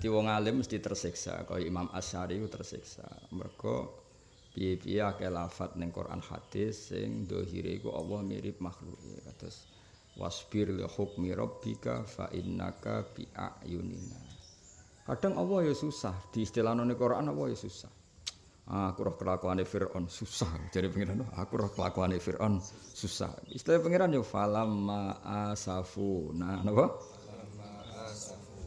Jadi wong alim mesti tersiksa, kaya Imam Asy'ari ku tersiksa. Piye-piye akeh lafat ning Quran hadis sing dohire iku Allah mirip makhluk. Kados wasbir li hukmi rabbika fa innaka bi ayunina. Kadang Allah ya susah, di istilah ning Quran Allah ya susah. Ah, aku roh kelakuane Firaun susah. Jadi pengiran, aku roh kelakuane Firaun susah. Istilah pengiran yo falam asafu. Nah, napa?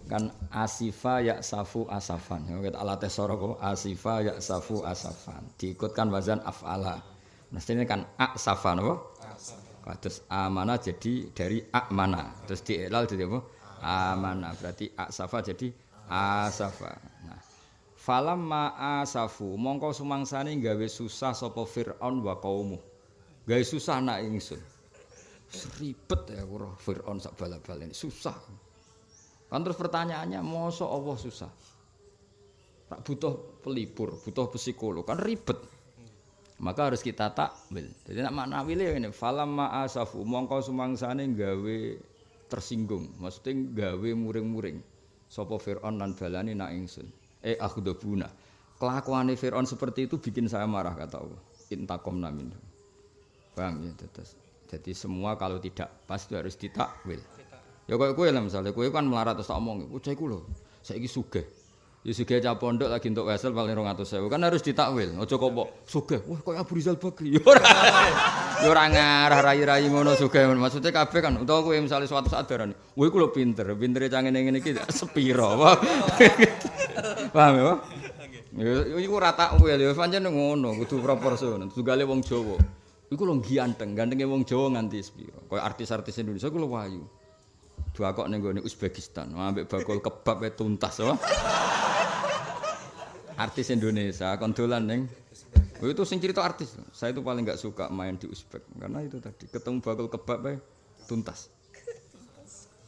Kan asifa ya safu asafan. Ya kita alat sora kok asifa ya safu asafan. Diikutkan wazan afala. Mestinya kan asafa napa? Terus amana jadi dari amana. Terus dielal jadi apa? Amana. Berarti asafa jadi asafa. Nah, Falam ma'asafu mongko sumangsane gawe susah sapa Firaun wa kaumu. Gawe susah nak ingsun. Ribet ya kuro Firaun sak bala-bala susah. Kan terus pertanyaannya, mosok Allah susah? Tak butuh pelipur, butuh psikolog, kan ribet. Maka harus kita takwil. Jadi nak makna wile ini, falam ma'asafu mongko sumangsane gawe tersinggung, maksudnya gawe muring-muring. Sapa Firaun lan balani nak ingsun. eh akhdabuna. Kelakuan Fir'aun seperti itu bikin saya marah kata Allah. Intakom namin. Paham ya. Jadi semua kalau tidak pas itu harus ditakwil. Ya kok kowe lah misalnya kowe kan melarat terus tak omong, "Oh, cah iku lho, saiki sugih." Ya sugih cah pondok lagi untuk wesel paling 200.000. Kan harus ditakwil. Aja kok mbok sugih. Wah, kok Abu Rizal Bakri. Ya ora. Ya ora ngarah rai-rai ngono sugih. Maksudnya kabeh kan utawa kowe misalnya suatu saat darani, "Wah, iku lho pinter. Pintere cah ngene-ngene iki sepiro." Paham ya? Ya iku ora takwil ya pancen ngono, kudu proporsional. Tugale wong Jawa. Iku lho ganteng, gantenge wong Jawa nganti sepiro. Kaya artis-artis Indonesia iku lho wayu. Dua kok ning gone Uzbekistan, ambek bakul kebab e tuntas apa? Artis Indonesia kon dolan ning Oh, itu sing cerita artis. Saya itu paling nggak suka main di Uzbek karena itu tadi ketemu bakul kebab e tuntas.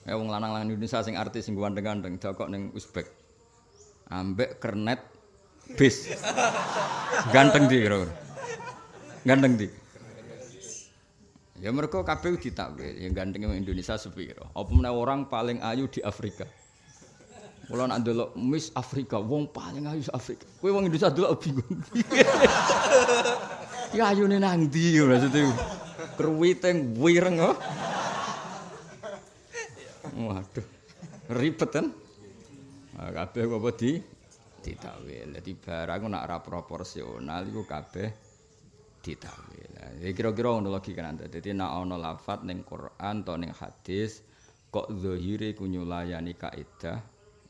Ya wong lanang-lanang Indonesia sing artis sing ganteng-ganteng dakok ning Uzbek. Ambek kernet bis. Ganteng di kira Ganteng di. Ya mereka kabeh ditakwil, yang ganteng Indonesia sepiro. Apa meneh orang paling ayu di Afrika. Kula nak ndelok Miss Afrika, wong paling ayu Afrika. Kowe wong Indonesia delok bingung. ya ayune nang ndi maksudnya. Kruwiteng wireng oh. Waduh. Ribet kan? Nah, kabeh apa di ditakwil. Dadi barang nak ora proporsional iku kabeh ditakwil. Ya kira-kira ngono logika nanti. Dadi nek ana lafat ning Quran atau ning hadis kok zahire ku nyulayani kaidah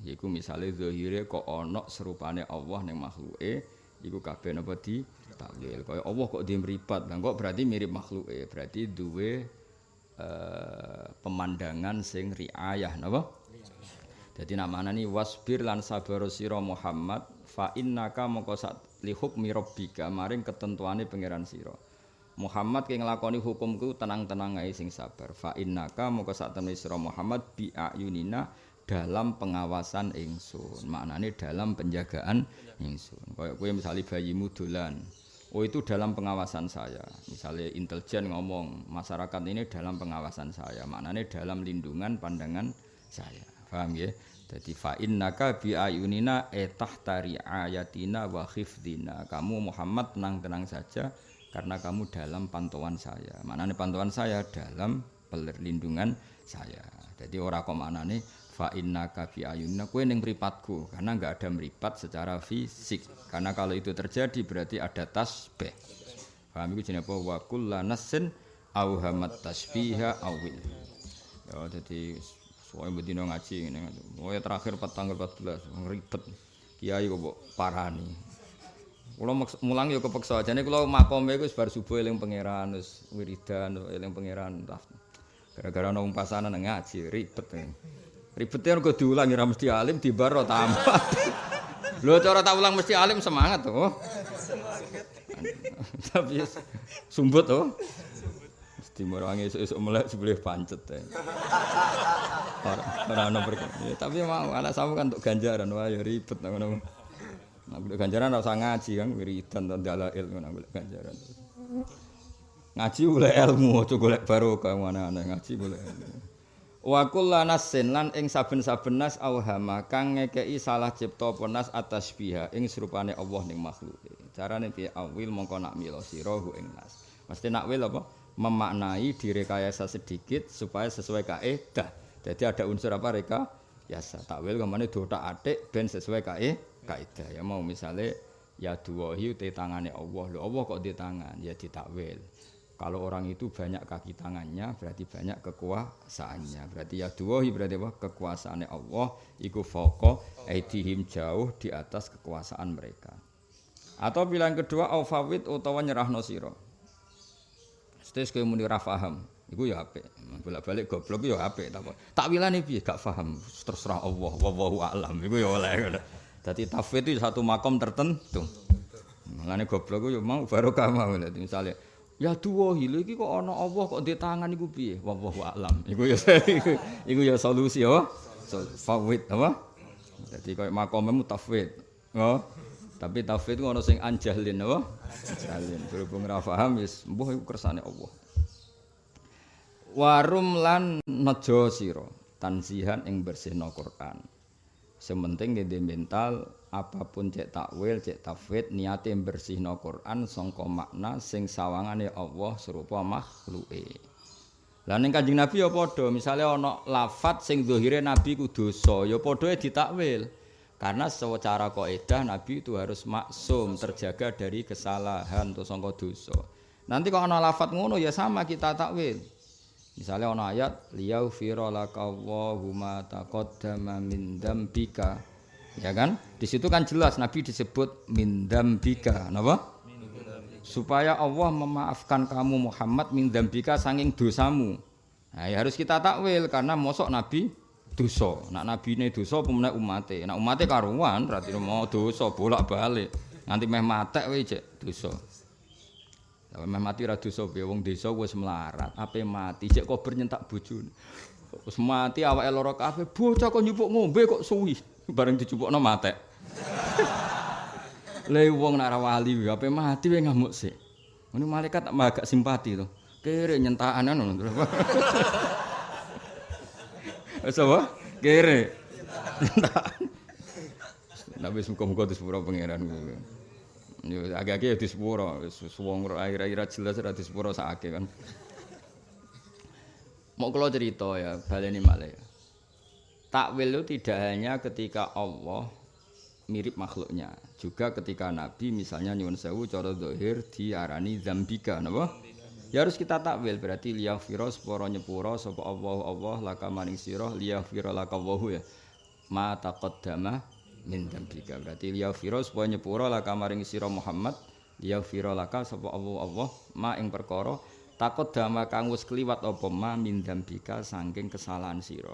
Iku misalnya zahire kok ana serupane Allah ning makhluke, iku kabeh napa di takwil. Kaya Allah kok dia mripat, lah kok berarti mirip makhluke, berarti duwe uh, pemandangan sing riayah napa? Jadi namanya ini wasbir lan sabar sira Muhammad fa innaka mongko sak li hukmi rabbika maring ketentuane pangeran sira. Muhammad ki nglakoni hukumku tenang-tenang ae sing sabar. Fa innaka mongko sak temne sira Muhammad bi ayunina dalam pengawasan ingsun. Maknane dalam penjagaan ingsun. Kayak kowe misalnya bayimu dolan. Oh itu dalam pengawasan saya. Misalnya intelijen ngomong masyarakat ini dalam pengawasan saya. Maknane dalam lindungan pandangan saya. Paham ya? Jadi fa innaka bi ayunina etah tari ayatina wa khifdina. Kamu Muhammad tenang-tenang saja karena kamu dalam pantauan saya. Maknane pantauan saya dalam perlindungan saya. Jadi ora kok maknane fa innaka bi ayunina kowe ning mripatku karena enggak ada meripat secara fisik. Karena kalau itu terjadi berarti ada tasbih. Paham iku jenenge apa? Wa kullanasin auhamat tasbiha awil. Ya jadi Soalnya bedino ngaji ini, oh terakhir tanggal 14 ribet. Kiai kok parani. Kulo mulang yo kepeksa jane kulo makome iku bar subuh eling pangeran wis wiridan eling pangeran. Gara-gara ana pasanan ngaji ribet. Ribetnya kok diulang ya mesti alim di baro tambah. Lho cara tak ulang mesti alim semangat tuh. Tapi sumbut tuh. dimurangi esuk-esuk melek sebelah pancet ya. Ora ono ya, tapi mau anak sama kan untuk ganjaran wah ya ribet ngono. Golek ganjaran ora usah ngaji kan wiridan to dalil ngono golek ganjaran. Ngaji boleh ilmu, aja golek barokah mana-mana ngaji boleh. Wa kullanasin lan ing saben-saben nas auhama kang ngekeki salah cipta penas atas biha ing serupane Allah ning makhluk. Carane piye awil mongko nak mila sira ing nas. Mesti nak wil apa? Memaknai direkayasa sedikit supaya sesuai kaidah. Jadi ada unsur apa reka? Yasa takwil kemana dotak atik ben sesuai kae kaidah. Ya mau misalnya ya duwahi te tangane Allah. Lho Allah kok di tangan? Ya ditakwil. Kalau orang itu banyak kaki tangannya berarti banyak kekuasaannya. Berarti ya duwahi berarti apa? Kekuasaannya Allah iku foko aidihim jauh di atas kekuasaan mereka. Atau pilihan kedua aufawid utawa nyerahno sira. Stes kowe muni ra paham, iku ya apik. Bolak-balik goblok ya apik ta. Takwilane piye gak paham, terserah Allah, wallahu a'lam. Iku ya oleh. Dadi tafwid itu satu makom tertentu. Mulane goblok yo mau barokah mau. Misale Ya duwa lho iki kok ana Allah kok di tangan iku piye? Wallahu a'lam. Iku ya iku ya solusi ya. So, fawid apa? Jadi koyo makome mutafwid. Oh. Tapi tafwid ku ana sing anjahlin apa? Anjahlin. Berhubung ra paham wis mbuh iku kersane Allah. Warum lan nejo sira tansihan ing bersihno Quran. Sementing ngene mental apapun cek takwil, cek tafwid niate bersihno Quran sangka makna sing sawangane Allah serupa makhluke. Lah ning Kanjeng Nabi ya padha, misale ana lafat sing zahire Nabi ku dosa, ya padha ditakwil. Karena secara kaidah Nabi itu harus maksum, terjaga dari kesalahan atau sangka dosa. Nanti kalau ana lafat ngono ya sama kita takwil. Misalnya ana ayat liyaghfira lakallahu ma taqaddama min dzambika Ya kan? Di situ kan jelas Nabi disebut mindam bika, napa? Supaya Allah memaafkan kamu Muhammad mindam bika sanging dosamu. Nah, ya harus kita takwil karena mosok Nabi dosa. Nak Nabi ini dosa pemenang umatnya. Nak umatnya karuan berarti mau dosa bolak balik. Nanti meh matek wae cek dosa. Meh mati ra dosa piye wong desa wis melarat, ape mati cek kok bernyentak bojone. Wis mati awake lara kabeh, bocah kok nyupuk ngombe kok suwi. bareng dicupukno matek. Le wong nak wali ape mati wae ngamuk sik. Ngono malaikat agak simpati to. Kere nyentakan ngono. Wis apa? Kere. Nabi muka-muka disepuro pangeran. Agak-agak ya disepuro, wong akhir-akhir jelas ora disepuro sakake kan. Mau kalau cerita ya, baleni malah ya. Takwil itu tidak hanya ketika Allah mirip makhluknya, juga ketika Nabi misalnya nyuwun sewu cara zahir diarani zambika, napa? Ya harus kita takwil berarti liyaghfira seporo nyepuro sapa Allah Allah laka maning sira liyaghfira laka wahu ya. Ma taqaddama min dzambika. Berarti liyaghfira supaya nyepuro laka maring sira Muhammad liyaghfira laka sapa Allah Allah ma ing perkara takut dama kang wis kliwat apa ma min dzambika saking kesalahan sira.